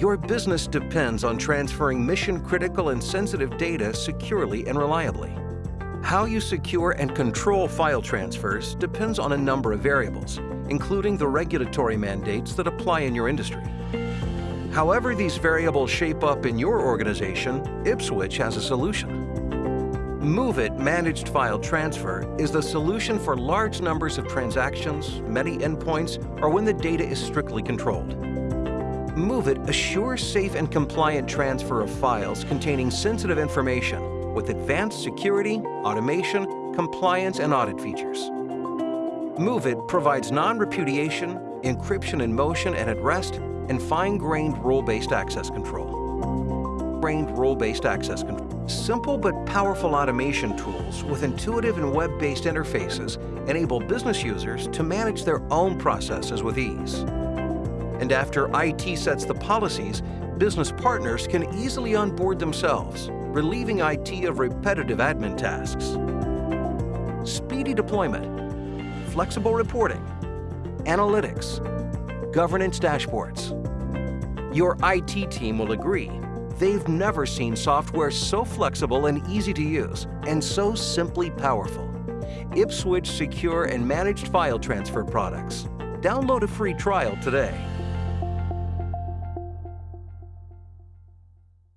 Your business depends on transferring mission-critical and sensitive data securely and reliably. How you secure and control file transfers depends on a number of variables, including the regulatory mandates that apply in your industry. However these variables shape up in your organization, Ipswitch has a solution. MOVEit Managed File Transfer is the solution for large numbers of transactions, many endpoints, or when the data is strictly controlled. MOVEit assures safe and compliant transfer of files containing sensitive information with advanced security, automation, compliance, and audit features. MOVEit provides non-repudiation, encryption in motion and at rest, and fine-grained role-based access control. Grained role-based access control. Simple but powerful automation tools with intuitive and web-based interfaces enable business users to manage their own processes with ease. And after IT sets the policies, business partners can easily onboard themselves, relieving IT of repetitive admin tasks. Speedy deployment, flexible reporting, analytics, governance dashboards. Your IT team will agree they've never seen software so flexible and easy to use, and so simply powerful. Ipswitch Secure and Managed File Transfer products. Download a free trial today.